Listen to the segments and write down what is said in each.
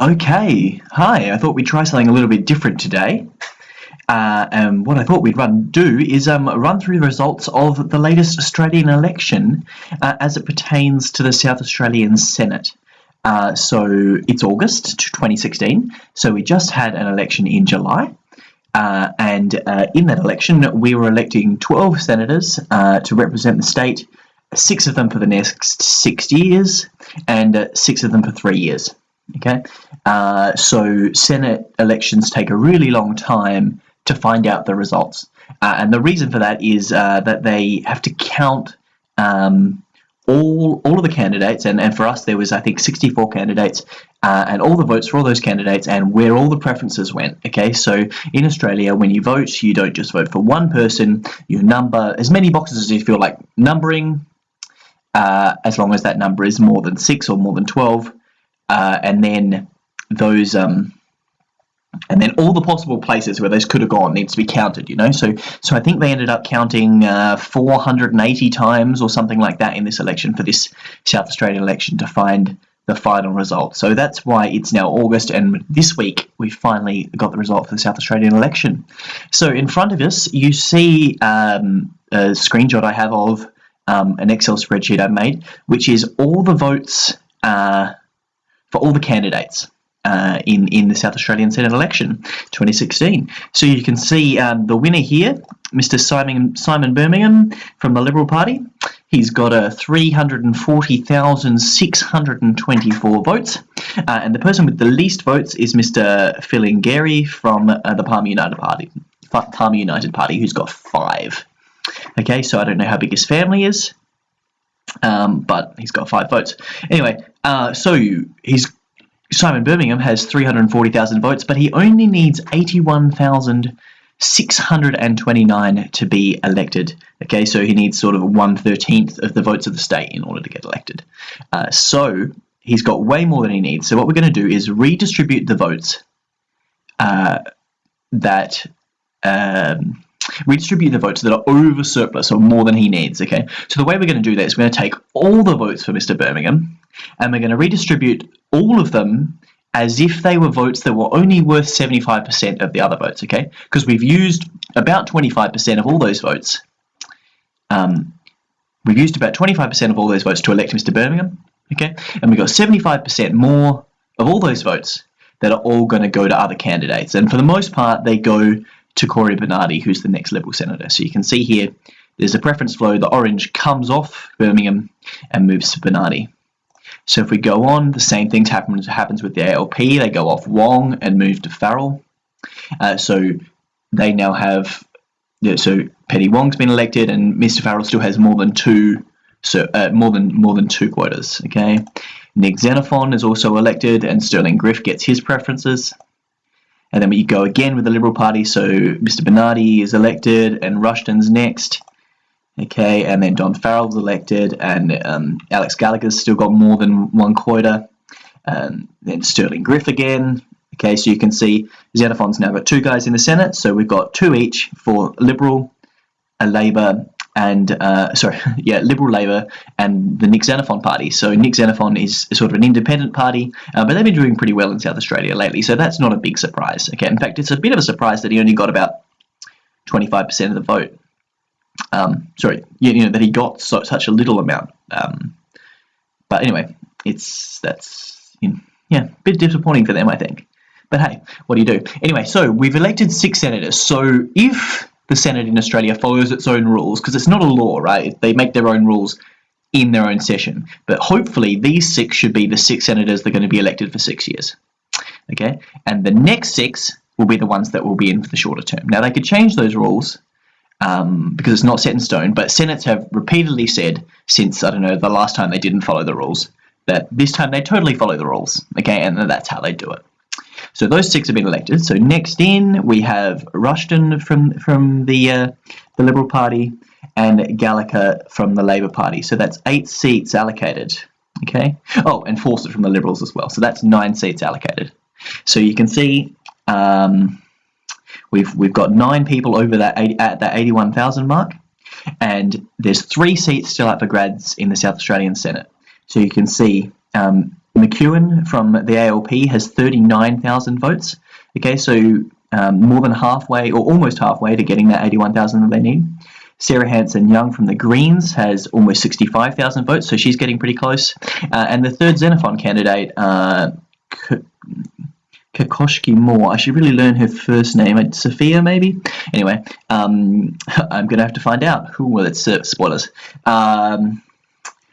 Okay, hi. I thought we'd try something a little bit different today. Uh, and what I thought we'd run do is um, run through the results of the latest Australian election uh, as it pertains to the South Australian Senate. Uh, so it's August 2016, so we just had an election in July. Uh, and uh, in that election, we were electing 12 senators uh, to represent the state, six of them for the next six years, and six of them for three years. Okay, uh, so Senate elections take a really long time to find out the results, uh, and the reason for that is uh, that they have to count um, all all of the candidates, and, and for us there was I think 64 candidates, uh, and all the votes for all those candidates, and where all the preferences went. Okay, so in Australia, when you vote, you don't just vote for one person; you number as many boxes as you feel like numbering, uh, as long as that number is more than six or more than 12 uh, and then those um, and then all the possible places where those could have gone needs to be counted you know? So so I think they ended up counting uh, 480 times or something like that in this election for this South Australian election to find the final result. So that's why it's now August and this week we finally got the result for the South Australian election. So in front of us you see um, a screenshot I have of um, an Excel spreadsheet I've made which is all the votes uh, for all the candidates uh, in, in the South Australian Senate election 2016. So you can see um, the winner here, Mr. Simon, Simon Birmingham from the Liberal Party. He's got a 340,624 votes. Uh, and the person with the least votes is Mr. Filingeri from uh, the Palmer United Party. Palmer United Party, who's got five. Okay, so I don't know how big his family is, um, but he's got five votes. Anyway, uh, so he's Simon Birmingham has 340,000 votes, but he only needs 81,629 to be elected. Okay, so he needs sort of one thirteenth of the votes of the state in order to get elected. Uh, so he's got way more than he needs. So what we're going to do is redistribute the votes uh, that um, redistribute the votes that are over surplus or more than he needs. Okay, so the way we're going to do that is we're going to take all the votes for Mr. Birmingham and we're going to redistribute all of them as if they were votes that were only worth 75% of the other votes, okay? Because we've used about 25% of all those votes. Um, we've used about 25% of all those votes to elect Mr. Birmingham, okay? And we've got 75% more of all those votes that are all going to go to other candidates. And for the most part, they go to Cory Bernardi, who's the next Liberal senator. So you can see here, there's a preference flow. The orange comes off Birmingham and moves to Bernardi. So if we go on, the same thing happens, happens with the ALP. They go off Wong and move to Farrell. Uh, so they now have, so Penny Wong's been elected and Mr. Farrell still has more than two so uh, more than more than two quotas. Okay, Nick Xenophon is also elected, and Stirling Griff gets his preferences. And then we go again with the Liberal Party. So Mr. Bernardi is elected, and Rushton's next. Okay, and then Don Farrell's elected, and um, Alex Gallagher's still got more than one quota. Um, then Stirling Griff again. Okay, so you can see Xenophon's now got two guys in the Senate, so we've got two each for Liberal, a Labor, and uh, sorry, yeah, Liberal Labor and the Nick Xenophon party. So Nick Xenophon is sort of an independent party, uh, but they've been doing pretty well in South Australia lately, so that's not a big surprise. Okay, in fact, it's a bit of a surprise that he only got about 25% of the vote. Um, sorry, you, you, know that he got so, such a little amount. Um, but anyway, it's that's you know, yeah, a bit disappointing for them, I think. But hey, what do you do? Anyway, so we've elected six senators. So if the Senate in Australia follows its own rules, because it's not a law, right? They make their own rules in their own session. But hopefully, these six should be the six senators that are going to be elected for six years. Okay, and the next six will be the ones that will be in for the shorter term. Now, they could change those rules um, because it's not set in stone. But Senates have repeatedly said since I don't know the last time they didn't follow the rules that this time they totally follow the rules. Okay, and that's how they do it. So those six have been elected. So next in we have Rushton from from the uh, the Liberal Party and Gallagher from the Labor Party. So that's eight seats allocated. Okay. Oh, and Fawcett from the Liberals as well. So that's nine seats allocated. So you can see um, We've we've got nine people over that 80, at that 81,000 mark, and there's three seats still up for grabs in the South Australian Senate. So you can see um, McEwen from the ALP has 39,000 votes. Okay, so um, more than halfway or almost halfway to getting that 81,000 that they need. Sarah Hanson Young from the Greens has almost 65,000 votes, so she's getting pretty close. Uh, and the third Xenophon candidate, uh, Kakoschke-Moore. I should really learn her first name. It's sophia, maybe? Anyway, um, I'm going to have to find out. Who well, it's uh, spoilers. Um,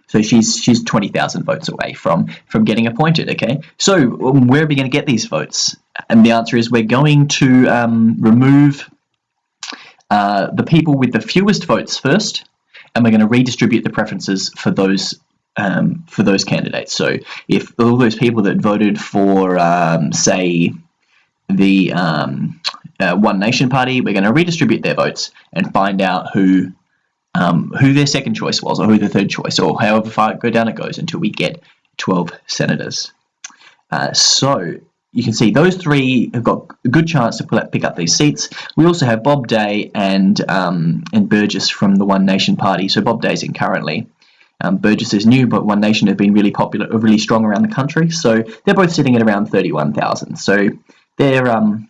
so she's she's 20,000 votes away from from getting appointed. Okay, so um, where are we going to get these votes? And the answer is we're going to um, remove uh, the people with the fewest votes first, and we're going to redistribute the preferences for those um, for those candidates. So if all those people that voted for, um, say, the um, uh, One Nation Party, we're going to redistribute their votes and find out who um, who their second choice was, or who the third choice, or however far go down it goes until we get 12 senators. Uh, so you can see those three have got a good chance to pick up these seats. We also have Bob Day and um, and Burgess from the One Nation Party. So Bob Day's in currently. Um, Burgess is new, but One Nation have been really popular, really strong around the country. So they're both sitting at around 31,000. So they're um,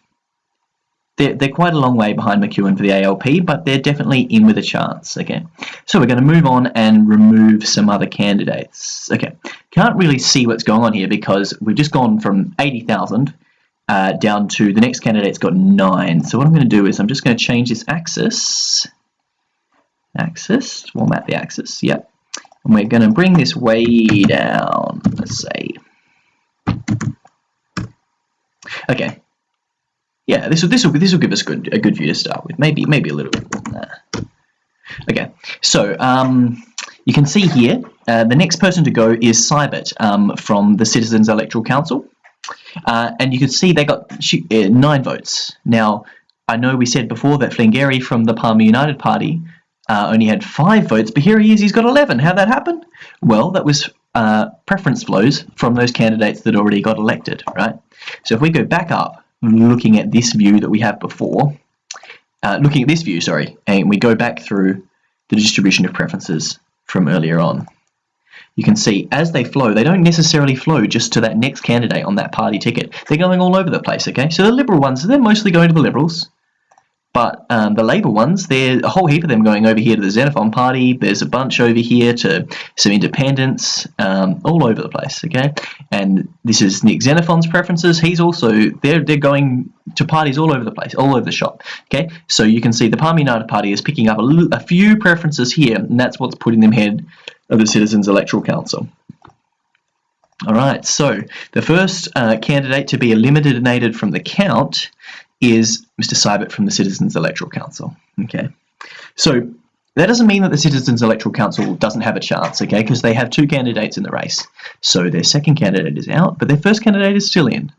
they're, they're quite a long way behind McEwen for the ALP, but they're definitely in with a chance. Okay, so we're going to move on and remove some other candidates. Okay, can't really see what's going on here because we've just gone from 80,000 uh, down to the next candidate's got nine. So what I'm going to do is I'm just going to change this axis. Axis, we'll map the axis. Yep, and we're going to bring this way down, let's say. Okay. Yeah, this will this will this will give us good a good view to start with. Maybe maybe a little bit more than that. Okay, so um, you can see here uh, the next person to go is Seibert um, from the Citizens Electoral Council, uh, and you can see they got uh, nine votes. Now I know we said before that Flingueri from the Palmer United Party uh, only had five votes, but here he is, he's got 11. How'd that happen? Well, that was uh, preference flows from those candidates that already got elected, right? So if we go back up, looking at this view that we have before, uh, looking at this view, sorry, and we go back through the distribution of preferences from earlier on, you can see as they flow, they don't necessarily flow just to that next candidate on that party ticket. They're going all over the place, okay? So the Liberal ones, they're mostly going to the Liberals. But um, the Labour ones, there's a whole heap of them going over here to the Xenophon Party. There's a bunch over here to some independents, um, all over the place. Okay, and this is Nick Xenophon's preferences. He's also they're they're going to parties all over the place, all over the shop. Okay, so you can see the Palmer United Party is picking up a, a few preferences here, and that's what's putting them head of the Citizens Electoral Council. All right, so the first uh, candidate to be eliminated from the count is Mr. Seibert from the Citizens Electoral Council. Okay, so that doesn't mean that the Citizens Electoral Council doesn't have a chance, okay, because they have two candidates in the race. So their second candidate is out, but their first candidate is still in.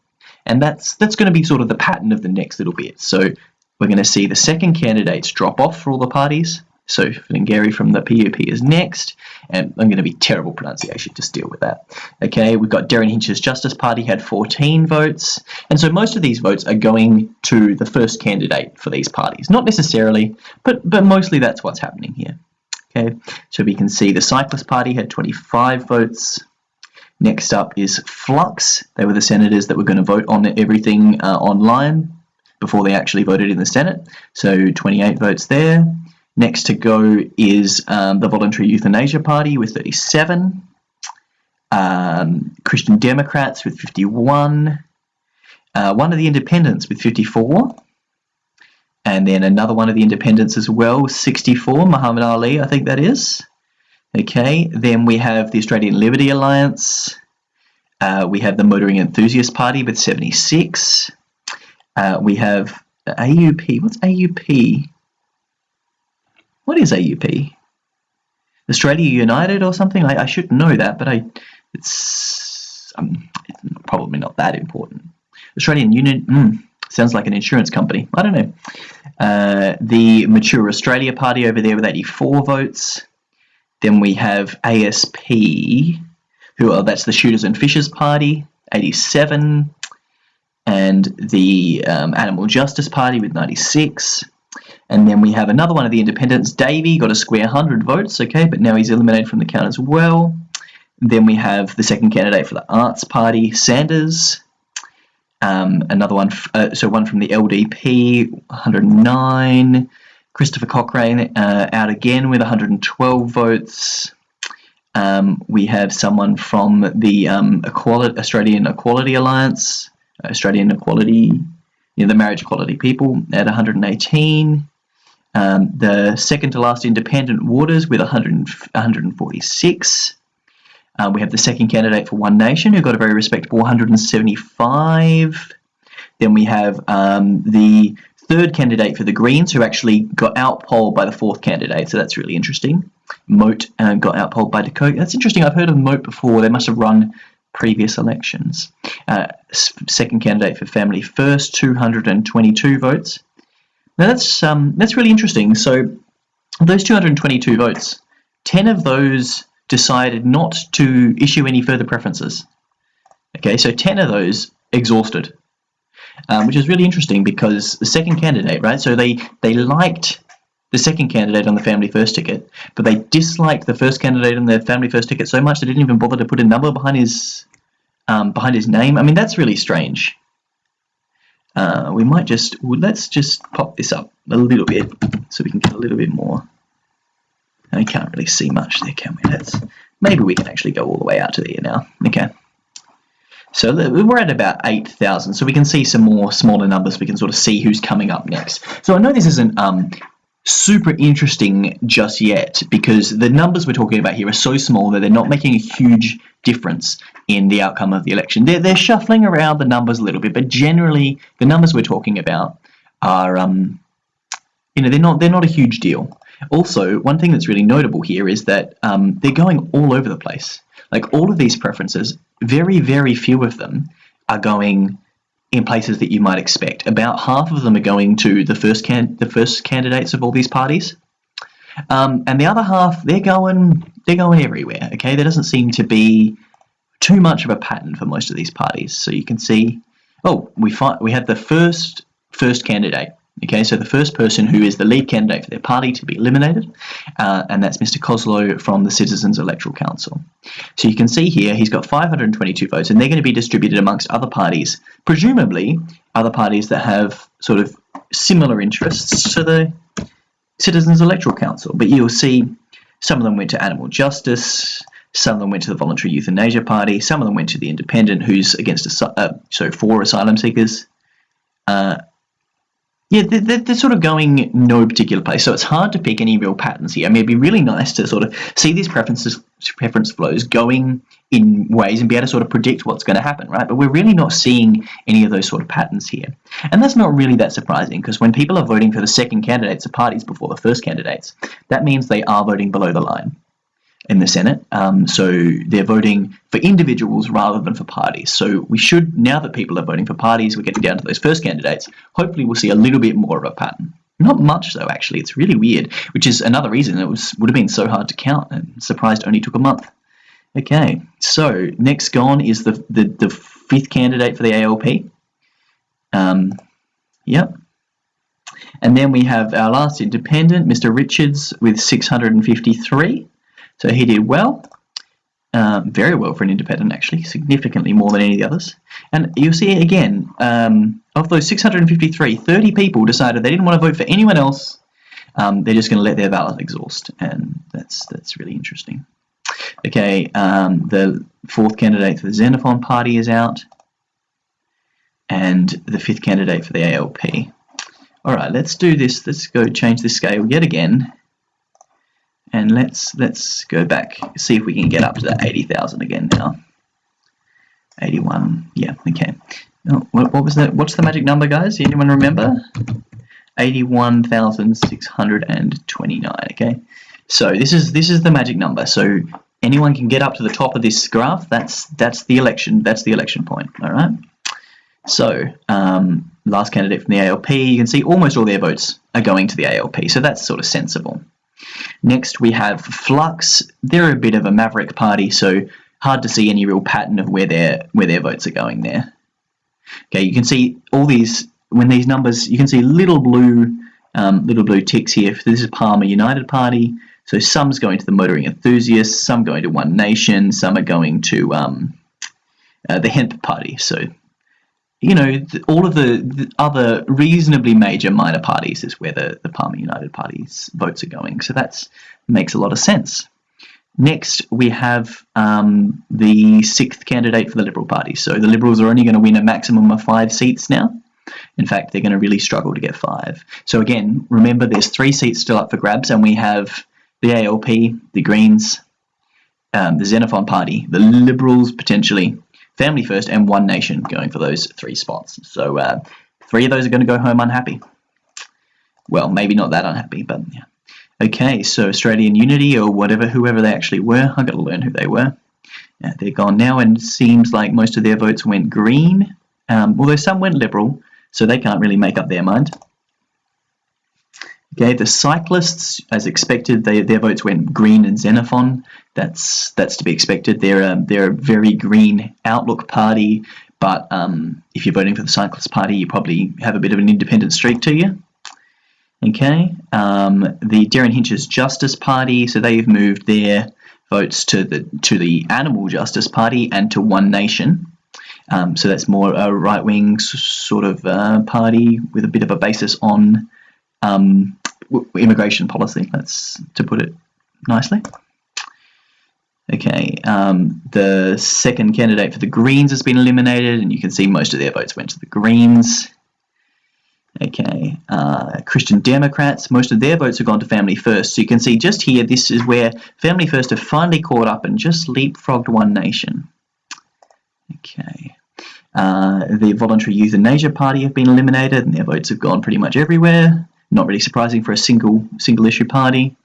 And that's that's going to be sort of the pattern of the next little bit. So we're going to see the second candidates drop off for all the parties, so Flingueri from the PUP is next, and I'm going to be terrible pronunciation, just deal with that. Okay, we've got Derryn Hinch's Justice Party had 14 votes, and so most of these votes are going to the first candidate for these parties. Not necessarily, but, but mostly that's what's happening here. Okay, so we can see the Cyclist Party had 25 votes. Next up is Flux. They were the senators that were going to vote on everything uh, online before they actually voted in the Senate. So 28 votes there. Next to go is um, the Voluntary Euthanasia Party with 37, um, Christian Democrats with 51, uh, one of the Independents with 54, and then another one of the Independents as well, 64, Muhammad Ali, I think that is. Okay, then we have the Australian Liberty Alliance. Uh, we have the Motoring Enthusiast Party with 76. Uh, we have AUP. What's AUP? What is AUP? Australia United or something? I, I should know that, but I it's, um, it's probably not that important. Australian Union mm, sounds like an insurance company. I don't know. Uh, the Mature Australia Party over there with 84 votes. Then we have ASP, who are that's the Shooters and Fishers Party, 87, and the um, Animal Justice Party with 96. And then we have another one of the independents, Davey, got a square 100 votes, okay, but now he's eliminated from the count as well. Then we have the second candidate for the Arts Party, Sanders. Um, another one, uh, so one from the LDP, 109. Christopher Cochrane uh, out again with 112 votes. Um, we have someone from the um, Australian Equality Alliance, Australian Equality, you know, the Marriage Equality People at 118. Um, the second to last independent Waters with 100, 146. Uh, we have the second candidate for One Nation who got a very respectable 175. Then we have um, the third candidate for the Greens who actually got outpolled by the fourth candidate, so that's really interesting. Moat uh, got outpolled by De Kock. That's interesting. I've heard of Moat before. They must have run previous elections. Uh, second candidate for Family First, 222 votes. Now that's um, that's really interesting. So those 222 votes, 10 of those decided not to issue any further preferences. Okay, so 10 of those exhausted, um, which is really interesting because the second candidate, right? So they they liked the second candidate on the Family First ticket, but they disliked the first candidate on the Family First ticket so much they didn't even bother to put a number behind his um, behind his name. I mean, that's really strange. Uh, we might just let's just pop this up a little bit so we can get a little bit more. I can't really see much there, can we? Let's maybe we can actually go all the way out to there now. Okay. So we're at about 8,000, so we can see some more smaller numbers. We can sort of see who's coming up next. So I know this isn't um, super interesting just yet because the numbers we're talking about here are so small that they're not making a huge difference in the outcome of the election. They're, they're shuffling around the numbers a little bit, but generally the numbers we're talking about are, um, you know, they're not they're not a huge deal. Also, one thing that's really notable here is that um, they're going all over the place. Like all of these preferences, very, very few of them are going in places that you might expect. About half of them are going to the first can the first candidates of all these parties, um, and the other half they're going they're going everywhere. Okay, there doesn't seem to be too much of a pattern for most of these parties. So you can see, oh, we find we have the first first candidate Okay, so the first person who is the lead candidate for their party to be eliminated, uh, and that's Mr. Coslow from the Citizens Electoral Council. So you can see here he's got 522 votes, and they're going to be distributed amongst other parties, presumably other parties that have sort of similar interests to the Citizens Electoral Council. But you'll see some of them went to Animal Justice, some of them went to the Voluntary Euthanasia Party, some of them went to the Independent, who's against, uh, so for asylum seekers. Uh, yeah, they're, they're, sort of going no particular place, so it's hard to pick any real patterns here. I mean, it'd be really nice to sort of see these preferences, preference flows going in ways and be able to sort of predict what's going to happen, right? But we're really not seeing any of those sort of patterns here. And that's not really that surprising, because when people are voting for the second candidates of parties before the first candidates, that means they are voting below the line in the Senate. Um, so they're voting for individuals rather than for parties. So we should, now that people are voting for parties, we're getting down to those first candidates, hopefully we'll see a little bit more of a pattern. Not much though, actually. It's really weird, which is another reason it was would have been so hard to count and surprised only took a month. Okay, so next gone is the, the, the fifth candidate for the ALP. Um, yep. And then we have our last independent, Mr. Richards, with 653. So he did well, um, very well for an independent actually, significantly more than any of the others. And you'll see again, um, of those 653, 30 people decided they didn't want to vote for anyone else. Um, they're just going to let their ballot exhaust, and that's that's really interesting. Okay, um, the fourth candidate for the Xenophon Party is out, and the fifth candidate for the ALP. All right, let's do this. Let's go change the scale yet again and let's let's go back see if we can get up to that 80,000 again now. 81 yeah okay. Oh, what, what was that what's the magic number guys? Anyone remember? 81,629 okay. So this is this is the magic number. So anyone can get up to the top of this graph. That's that's the election that's the election point all right? So um, last candidate from the ALP you can see almost all their votes are going to the ALP so that's sort of sensible Next we have Flux. They're a bit of a maverick party, so hard to see any real pattern of where their where their votes are going there. Okay, you can see all these when these numbers you can see little blue um, little blue ticks here. This is Palmer United Party. So some's going to the motoring enthusiasts, some going to One Nation, some are going to um, uh, the Hemp Party. So, you know, all of the, the, other reasonably major minor parties is where the, the Palmer United Party's votes are going. So that makes a lot of sense. Next, we have um, the sixth candidate for the Liberal Party. So the Liberals are only going to win a maximum of five seats now. In fact, they're going to really struggle to get five. So again, remember there's three seats still up for grabs, and we have the ALP, the Greens, um, the Xenophon Party, the Liberals potentially, Family First, and One Nation going for those three spots. So uh, three of those are going to go home unhappy. Well, maybe not that unhappy, but yeah. Okay, so Australian Unity or whatever, whoever they actually were, I've got to learn who they were. Yeah, they're gone now, and it seems like most of their votes went green, um, although some went Liberal, so they can't really make up their mind. Okay, the cyclists, as expected, they, their votes went green and Xenophon. That's that's to be expected. They're a, they're a very green outlook party, but um, if you're voting for the cyclist party, you probably have a bit of an independent streak to you. Okay, um, the Derryn Hinch's Justice Party, so they've moved their votes to the to the Animal Justice Party and to One Nation. Um, so that's more a right-wing sort of uh, party with a bit of a basis on um, immigration policy. That's to put it nicely. Okay, um, the second candidate for the Greens has been eliminated, and you can see most of their votes went to the Greens. Okay, uh, Christian Democrats, most of their votes have gone to Family First. So you can see just here, this is where Family First have finally caught up and just leapfrogged One Nation. Okay. Uh, the Voluntary Euthanasia Party have been eliminated and their votes have gone pretty much everywhere. Not really surprising for a single single issue party.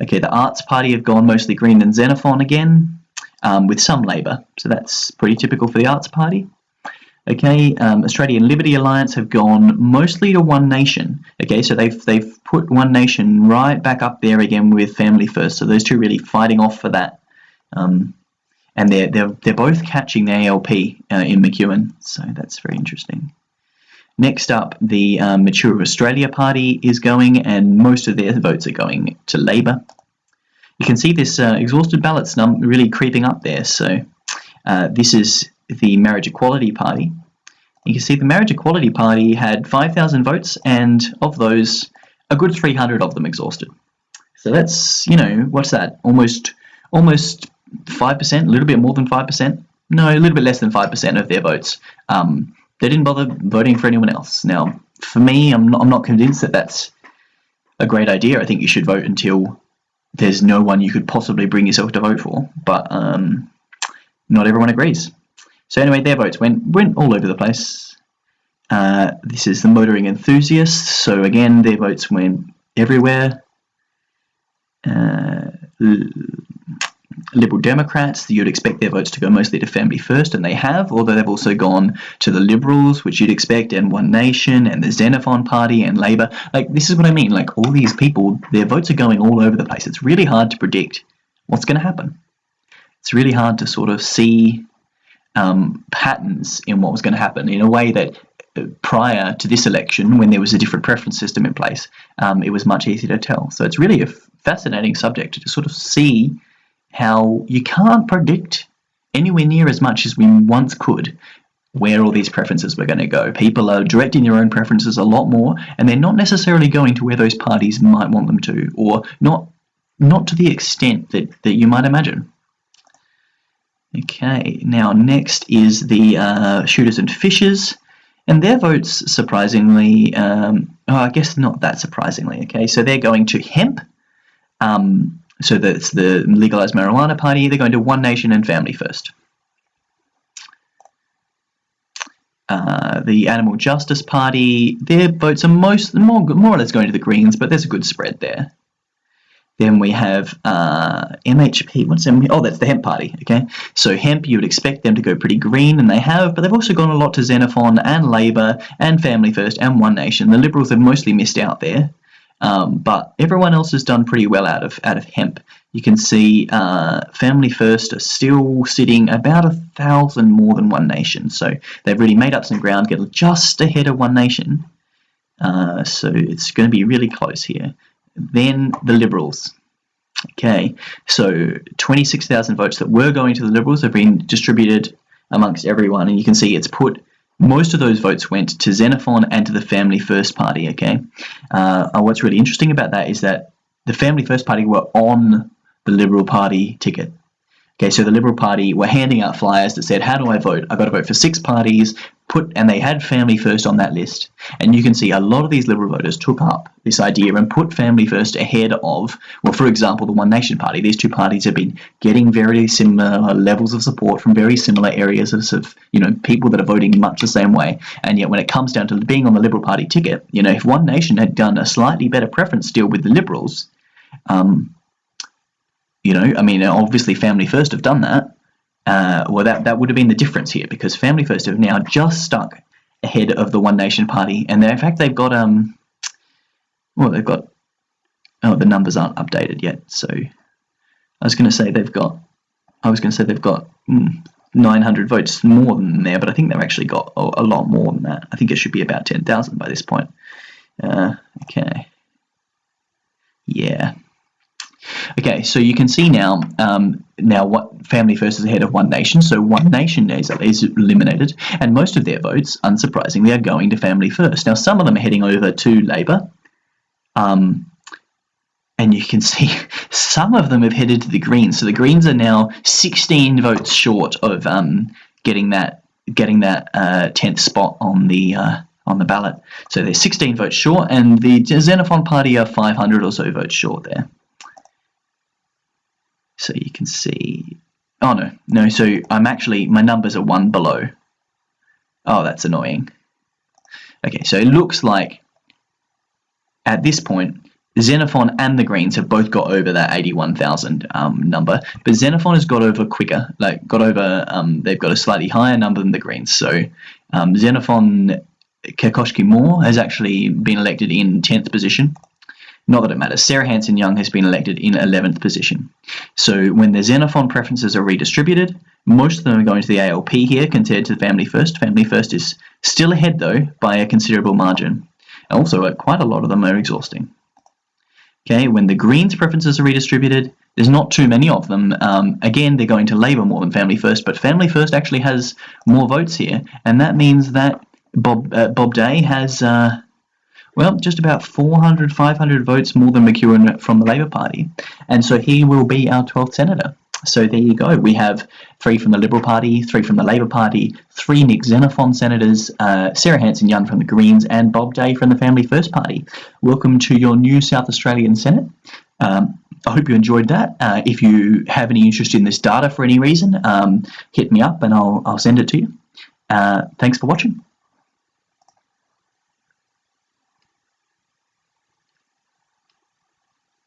Okay, the Arts Party have gone mostly Green and Xenophon again, um, with some Labour. So that's pretty typical for the Arts Party. Okay, um, Australian Liberty Alliance have gone mostly to One Nation. Okay, so they've they've put One Nation right back up there again with Family First. So those two really fighting off for that. Um, and they're they're they're both catching the ALP uh, in McEwen. So that's very interesting. Next up, the um, Mature Australia Party is going, and most of their votes are going to Labor. You can see this uh, exhausted ballots num really creeping up there. So uh, this is the Marriage Equality Party. You can see the Marriage Equality Party had 5,000 votes, and of those, a good 300 of them exhausted. So that's, you know, what's that? Almost, almost 5%, a little bit more than 5%. No, a little bit less than 5% of their votes. Um, they didn't bother voting for anyone else. Now, for me, I'm not, I'm not convinced that that's a great idea. I think you should vote until there's no one you could possibly bring yourself to vote for. But um, not everyone agrees. So anyway, their votes went went all over the place. Uh, this is the motoring enthusiasts. So again, their votes went everywhere. Uh, Liberal Democrats, you'd expect their votes to go mostly to Family First, and they have, although they've also gone to the Liberals, which you'd expect, and One Nation, and the Xenophon Party, and Labour. Like, this is what I mean. Like, all these people, their votes are going all over the place. It's really hard to predict what's going to happen. It's really hard to sort of see um, patterns in what was going to happen in a way that uh, prior to this election, when there was a different preference system in place, um, it was much easier to tell. So it's really a fascinating subject to sort of see how you can't predict anywhere near as much as we once could where all these preferences were going to go. People are directing their own preferences a lot more, and they're not necessarily going to where those parties might want them to, or not not to the extent that, that you might imagine. Okay, now next is the uh, shooters and fishers, and their votes surprisingly, um, oh, I guess not that surprisingly. Okay, so they're going to hemp. Um, so that's the legalized marijuana party. They're going to One Nation and Family First. Uh, the Animal Justice Party, their votes are most more, more or less going to the Greens, but there's a good spread there. Then we have uh, MHP. What's MHP? Oh, that's the Hemp Party. Okay, so Hemp, you would expect them to go pretty green, and they have, but they've also gone a lot to Xenophon and Labor and Family First and One Nation. The Liberals have mostly missed out there. Um, but everyone else has done pretty well out of out of hemp. You can see uh, Family First are still sitting about a thousand more than One Nation, so they've really made up some ground, get just ahead of One Nation. Uh, so it's going to be really close here. Then the Liberals. Okay, so 26,000 votes that were going to the Liberals have been distributed amongst everyone, and you can see it's put most of those votes went to Xenophon and to the Family First Party. Okay, uh, what's really interesting about that is that the Family First Party were on the Liberal Party ticket. Okay, so the Liberal Party were handing out flyers that said, "How do I vote? I've got to vote for six parties." Put and they had Family First on that list, and you can see a lot of these Liberal voters took up this idea and put Family First ahead of, well, for example, the One Nation Party. These two parties have been getting very similar levels of support from very similar areas of, of you know people that are voting much the same way, and yet when it comes down to being on the Liberal Party ticket, you know, if One Nation had done a slightly better preference deal with the Liberals. Um, you know, I mean, obviously Family First have done that. Uh, well, that, that would have been the difference here because Family First have now just stuck ahead of the One Nation Party, and in fact they've got um, well, they've got oh, the numbers aren't updated yet. So I was going to say they've got, I was going to say they've got mm, 900 votes more than there, but I think they've actually got a, a lot more than that. I think it should be about 10,000 by this point. Uh, okay. Yeah. Okay, so you can see now um, now what Family First is ahead of One Nation. So One Nation is, is eliminated, and most of their votes, unsurprisingly, are going to Family First. Now some of them are heading over to Labor, um, and you can see some of them have headed to the Greens. So the Greens are now 16 votes short of um, getting that getting that uh, 10th spot on the uh, on the ballot. So they're 16 votes short, and the Xenophon Party are 500 or so votes short there. So you can see, oh no, no, so I'm actually, my numbers are one below. Oh, that's annoying. Okay, so it looks like at this point, Xenophon and the Greens have both got over that 81,000 um, number, but Xenophon has got over quicker, like got over, um, they've got a slightly higher number than the Greens. So um, Xenophon Kakoschke-Moore has actually been elected in 10th position. Not that it matters. Sarah Hanson Young has been elected in 11th position. So when the Xenophon preferences are redistributed, most of them are going to the ALP here compared to Family First. Family First is still ahead though by a considerable margin. Also, uh, quite a lot of them are exhausting. Okay, when the Greens preferences are redistributed, there's not too many of them. Um, again, they're going to Labour more than Family First, but Family First actually has more votes here, and that means that Bob uh, Bob Day has uh, well, just about 400, 500 votes more than McEwen from the Labour Party. And so he will be our 12th senator. So there you go. We have three from the Liberal Party, three from the Labour Party, three Nick Xenophon senators, uh, Sarah Hanson Young from the Greens, and Bob Day from the Family First Party. Welcome to your new South Australian Senate. Um, I hope you enjoyed that. Uh, if you have any interest in this data for any reason, um, hit me up and I'll, I'll send it to you. Uh, thanks for watching.